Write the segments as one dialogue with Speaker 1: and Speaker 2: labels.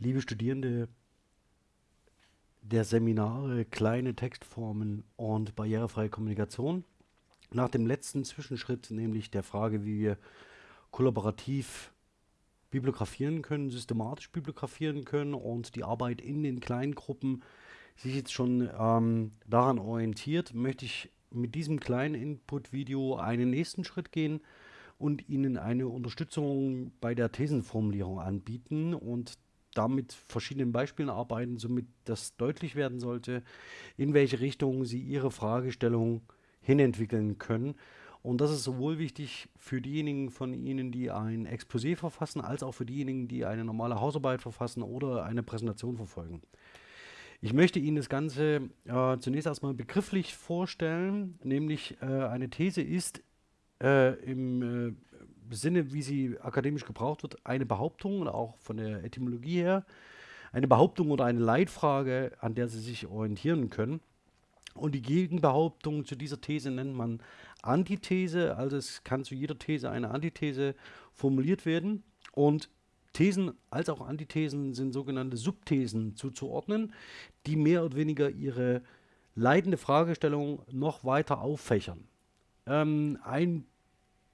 Speaker 1: liebe Studierende der Seminare Kleine Textformen und barrierefreie Kommunikation. Nach dem letzten Zwischenschritt, nämlich der Frage, wie wir kollaborativ bibliografieren können, systematisch bibliografieren können und die Arbeit in den kleinen Gruppen sich jetzt schon ähm, daran orientiert, möchte ich mit diesem kleinen Input-Video einen nächsten Schritt gehen und Ihnen eine Unterstützung bei der Thesenformulierung anbieten und damit verschiedenen Beispielen arbeiten, somit das deutlich werden sollte, in welche Richtung Sie Ihre Fragestellung hinentwickeln können. Und das ist sowohl wichtig für diejenigen von Ihnen, die ein Exposé verfassen, als auch für diejenigen, die eine normale Hausarbeit verfassen oder eine Präsentation verfolgen. Ich möchte Ihnen das Ganze äh, zunächst erstmal begrifflich vorstellen, nämlich äh, eine These ist äh, im äh, Sinne, wie sie akademisch gebraucht wird, eine Behauptung auch von der Etymologie her, eine Behauptung oder eine Leitfrage, an der Sie sich orientieren können. Und die Gegenbehauptung zu dieser These nennt man Antithese, also es kann zu jeder These eine Antithese formuliert werden. Und Thesen als auch Antithesen sind sogenannte Subthesen zuzuordnen, die mehr oder weniger ihre leitende Fragestellung noch weiter auffächern. Ähm, ein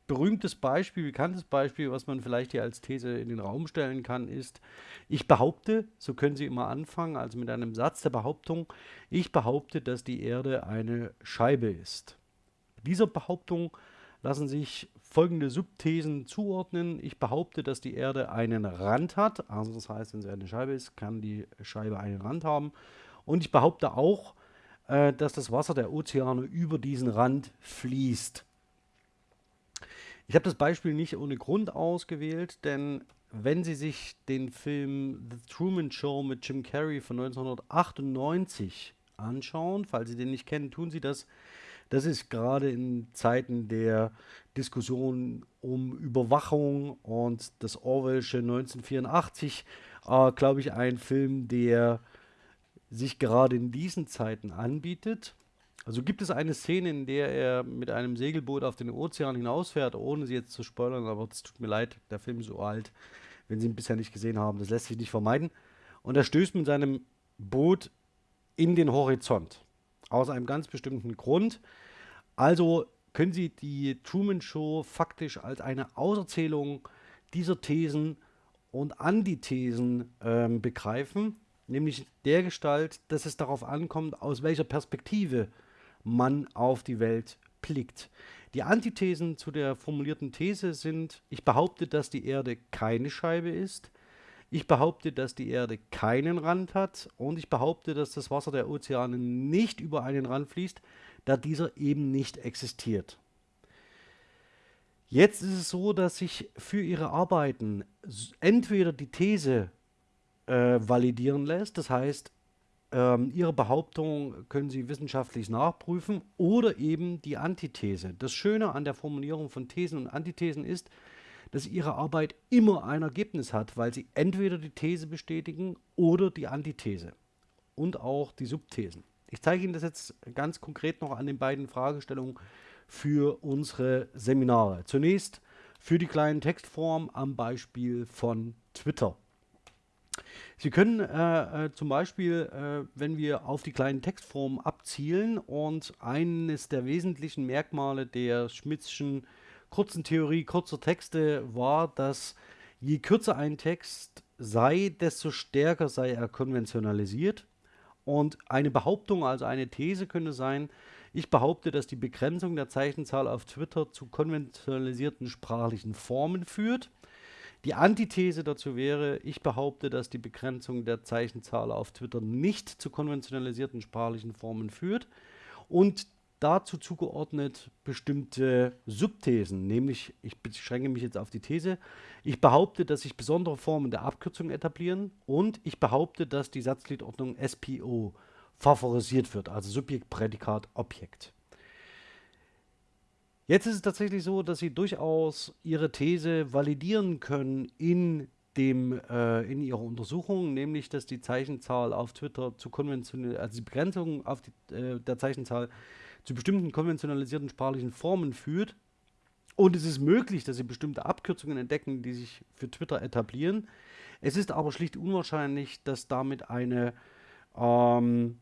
Speaker 1: berühmtes Beispiel, bekanntes Beispiel, was man vielleicht hier als These in den Raum stellen kann, ist, ich behaupte, so können Sie immer anfangen, also mit einem Satz der Behauptung, ich behaupte, dass die Erde eine Scheibe ist. Dieser Behauptung lassen sich folgende Subthesen zuordnen. Ich behaupte, dass die Erde einen Rand hat, also das heißt, wenn sie eine Scheibe ist, kann die Scheibe einen Rand haben. Und ich behaupte auch, äh, dass das Wasser der Ozeane über diesen Rand fließt. Ich habe das Beispiel nicht ohne Grund ausgewählt, denn wenn Sie sich den Film The Truman Show mit Jim Carrey von 1998 anschauen, falls Sie den nicht kennen, tun Sie das. Das ist gerade in Zeiten der Diskussion um Überwachung und das Orwellsche 1984, äh, glaube ich, ein Film, der sich gerade in diesen Zeiten anbietet. Also gibt es eine Szene, in der er mit einem Segelboot auf den Ozean hinausfährt, ohne sie jetzt zu spoilern, aber es tut mir leid, der Film ist so alt, wenn Sie ihn bisher nicht gesehen haben, das lässt sich nicht vermeiden. Und er stößt mit seinem Boot in den Horizont. Aus einem ganz bestimmten Grund. Also können Sie die Truman Show faktisch als eine Auserzählung dieser Thesen und Antithesen ähm, begreifen, nämlich der Gestalt, dass es darauf ankommt, aus welcher Perspektive man auf die Welt blickt. Die Antithesen zu der formulierten These sind, ich behaupte, dass die Erde keine Scheibe ist, ich behaupte, dass die Erde keinen Rand hat und ich behaupte, dass das Wasser der Ozeane nicht über einen Rand fließt, da dieser eben nicht existiert. Jetzt ist es so, dass sich für Ihre Arbeiten entweder die These äh, validieren lässt, das heißt, ähm, ihre Behauptung können Sie wissenschaftlich nachprüfen oder eben die Antithese. Das Schöne an der Formulierung von Thesen und Antithesen ist, dass Ihre Arbeit immer ein Ergebnis hat, weil Sie entweder die These bestätigen oder die Antithese und auch die Subthesen. Ich zeige Ihnen das jetzt ganz konkret noch an den beiden Fragestellungen für unsere Seminare. Zunächst für die kleinen Textformen am Beispiel von Twitter. Sie können äh, äh, zum Beispiel, äh, wenn wir auf die kleinen Textformen abzielen und eines der wesentlichen Merkmale der Schmidtschen kurzen Theorie kurzer Texte war, dass je kürzer ein Text sei, desto stärker sei er konventionalisiert. Und eine Behauptung, also eine These könnte sein, ich behaupte, dass die Begrenzung der Zeichenzahl auf Twitter zu konventionalisierten sprachlichen Formen führt. Die Antithese dazu wäre, ich behaupte, dass die Begrenzung der Zeichenzahl auf Twitter nicht zu konventionalisierten sprachlichen Formen führt und dazu zugeordnet bestimmte Subthesen, nämlich ich beschränke mich jetzt auf die These, ich behaupte, dass sich besondere Formen der Abkürzung etablieren und ich behaupte, dass die Satzgliedordnung SPO favorisiert wird, also Subjekt, Prädikat, Objekt. Jetzt ist es tatsächlich so, dass Sie durchaus Ihre These validieren können in dem, äh, in ihrer Untersuchung, nämlich dass die Zeichenzahl auf Twitter zu konventionell, also die Begrenzung auf die, äh, der Zeichenzahl zu bestimmten konventionalisierten sprachlichen Formen führt. Und es ist möglich, dass Sie bestimmte Abkürzungen entdecken, die sich für Twitter etablieren. Es ist aber schlicht unwahrscheinlich, dass damit eine ähm,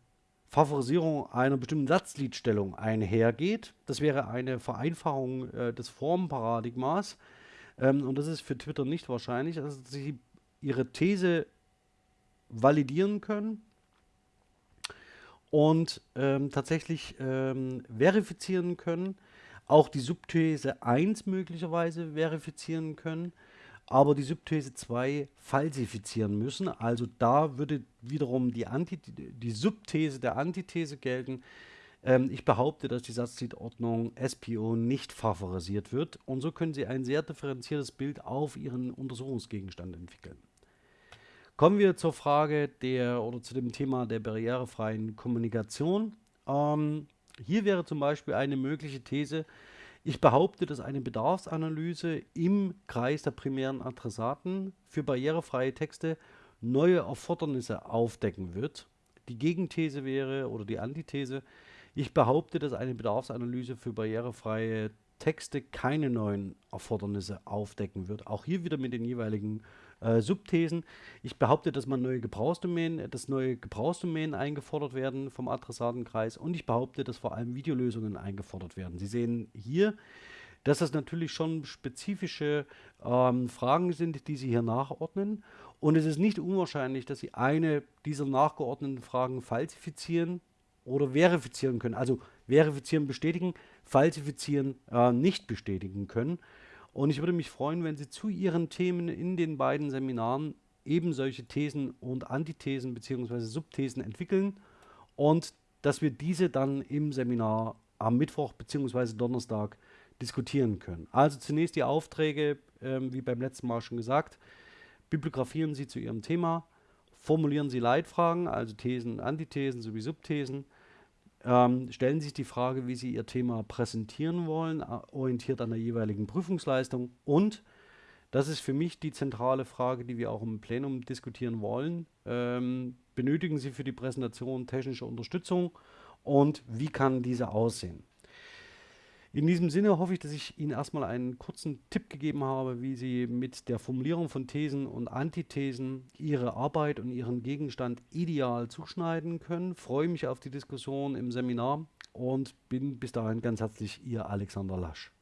Speaker 1: Favorisierung einer bestimmten Satzliedstellung einhergeht. Das wäre eine Vereinfachung äh, des Formparadigmas. Ähm, und das ist für Twitter nicht wahrscheinlich, dass sie ihre These validieren können und ähm, tatsächlich ähm, verifizieren können, auch die Subthese 1 möglicherweise verifizieren können aber die Subthese 2 falsifizieren müssen. Also da würde wiederum die, Anti die Subthese der Antithese gelten. Ähm, ich behaupte, dass die Satzgliedordnung SPO nicht favorisiert wird und so können Sie ein sehr differenziertes Bild auf Ihren Untersuchungsgegenstand entwickeln. Kommen wir zur Frage der oder zu dem Thema der barrierefreien Kommunikation. Ähm, hier wäre zum Beispiel eine mögliche These, ich behaupte, dass eine Bedarfsanalyse im Kreis der primären Adressaten für barrierefreie Texte neue Erfordernisse aufdecken wird. Die Gegenthese wäre oder die Antithese, ich behaupte, dass eine Bedarfsanalyse für barrierefreie Texte keine neuen Erfordernisse aufdecken wird. Auch hier wieder mit den jeweiligen äh, Subthesen. Ich behaupte, dass man neue Gebrauchsdomänen, dass neue Gebrauchsdomänen eingefordert werden vom Adressatenkreis und ich behaupte, dass vor allem Videolösungen eingefordert werden. Sie sehen hier, dass das natürlich schon spezifische ähm, Fragen sind, die Sie hier nachordnen. Und es ist nicht unwahrscheinlich, dass Sie eine dieser nachgeordneten Fragen falsifizieren oder verifizieren können. Also verifizieren, bestätigen, falsifizieren, äh, nicht bestätigen können. Und ich würde mich freuen, wenn Sie zu Ihren Themen in den beiden Seminaren eben solche Thesen und Antithesen bzw. Subthesen entwickeln und dass wir diese dann im Seminar am Mittwoch bzw. Donnerstag diskutieren können. Also zunächst die Aufträge, ähm, wie beim letzten Mal schon gesagt, bibliografieren Sie zu Ihrem Thema, formulieren Sie Leitfragen, also Thesen, Antithesen sowie Subthesen, ähm, stellen sich die Frage, wie Sie Ihr Thema präsentieren wollen, orientiert an der jeweiligen Prüfungsleistung. Und, das ist für mich die zentrale Frage, die wir auch im Plenum diskutieren wollen, ähm, benötigen Sie für die Präsentation technische Unterstützung und wie kann diese aussehen? In diesem Sinne hoffe ich, dass ich Ihnen erstmal einen kurzen Tipp gegeben habe, wie Sie mit der Formulierung von Thesen und Antithesen Ihre Arbeit und Ihren Gegenstand ideal zuschneiden können. Freue mich auf die Diskussion im Seminar und bin bis dahin ganz herzlich Ihr Alexander Lasch.